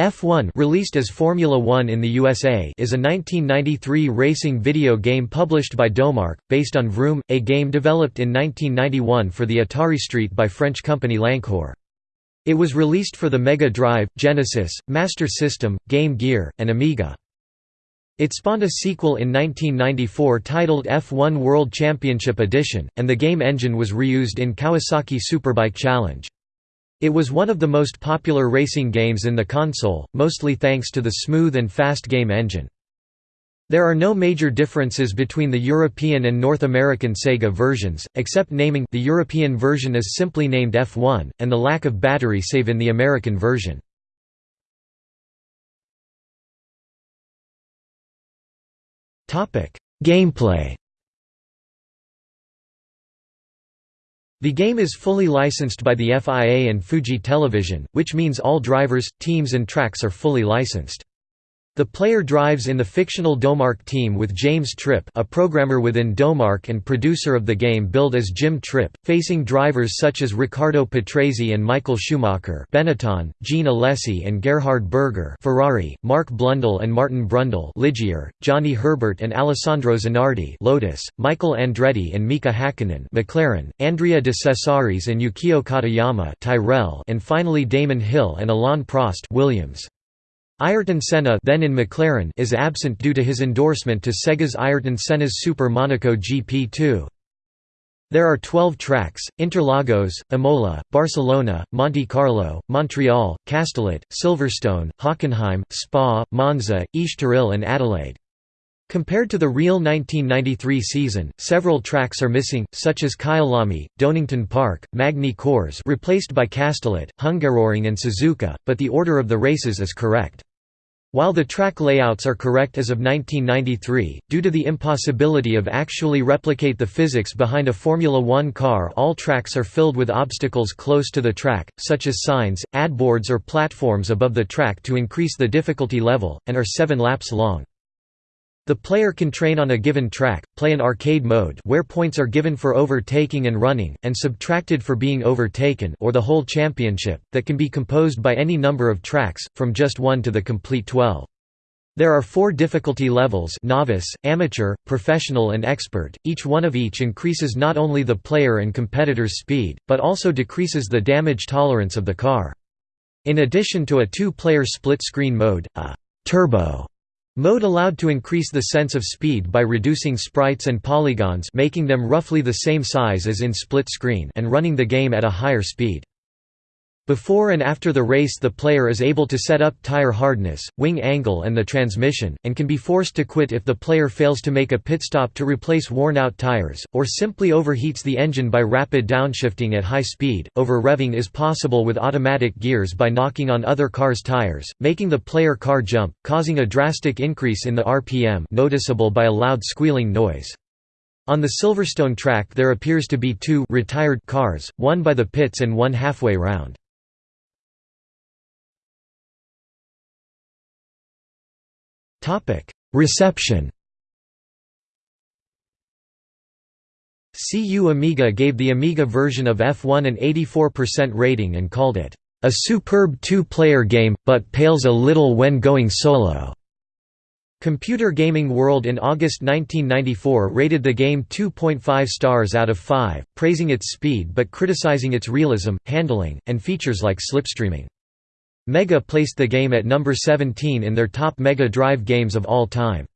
F1 released as Formula One in the USA is a 1993 racing video game published by Domark, based on Vroom, a game developed in 1991 for the Atari ST by French company Lankhor. It was released for the Mega Drive, Genesis, Master System, Game Gear, and Amiga. It spawned a sequel in 1994 titled F1 World Championship Edition, and the game engine was reused in Kawasaki Superbike Challenge. It was one of the most popular racing games in the console, mostly thanks to the smooth and fast game engine. There are no major differences between the European and North American Sega versions, except naming the European version is simply named F1, and the lack of battery save in the American version. Gameplay The game is fully licensed by the FIA and Fuji Television, which means all drivers, teams and tracks are fully licensed. The player drives in the fictional Domark team with James Tripp a programmer within Domark and producer of the game billed as Jim Tripp, facing drivers such as Riccardo Patrese and Michael Schumacher Benetton, Jean Alesi and Gerhard Berger Ferrari, Mark Blundell and Martin Brundle Ligier, Johnny Herbert and Alessandro Zanardi Lotus, Michael Andretti and Mika Hakkinen McLaren, Andrea de Cesaris and Ukyo Katayama Tyrrell and finally Damon Hill and Alain Prost Williams. Ayrton Senna then in McLaren is absent due to his endorsement to Sega's Ayrton Senna's Super Monaco GP2. There are 12 tracks, Interlagos, Imola, Barcelona, Monte Carlo, Montreal, Castellet, Silverstone, Hockenheim, Spa, Monza, Estoril and Adelaide. Compared to the real 1993 season, several tracks are missing, such as Kyalami, Donington Park, Magny Cours replaced by Castellet, Hungaroring and Suzuka, but the order of the races is correct. While the track layouts are correct as of 1993, due to the impossibility of actually replicate the physics behind a Formula One car all tracks are filled with obstacles close to the track, such as signs, ad boards or platforms above the track to increase the difficulty level, and are seven laps long. The player can train on a given track, play an arcade mode where points are given for overtaking and running, and subtracted for being overtaken or the whole championship, that can be composed by any number of tracks, from just one to the complete 12. There are four difficulty levels novice, amateur, professional and expert, each one of each increases not only the player and competitor's speed, but also decreases the damage tolerance of the car. In addition to a two-player split-screen mode, a «turbo» Mode allowed to increase the sense of speed by reducing sprites and polygons making them roughly the same size as in split screen and running the game at a higher speed. Before and after the race the player is able to set up tire hardness, wing angle and the transmission, and can be forced to quit if the player fails to make a pit stop to replace worn-out tires, or simply overheats the engine by rapid downshifting at high speed. Over-revving is possible with automatic gears by knocking on other cars' tires, making the player car jump, causing a drastic increase in the RPM noticeable by a loud squealing noise. On the Silverstone track there appears to be two retired cars, one by the pits and one halfway round. Reception CU Amiga gave the Amiga version of F1 an 84% rating and called it, "...a superb two-player game, but pales a little when going solo." Computer Gaming World in August 1994 rated the game 2.5 stars out of 5, praising its speed but criticizing its realism, handling, and features like slipstreaming. Mega placed the game at number 17 in their top Mega Drive games of all time.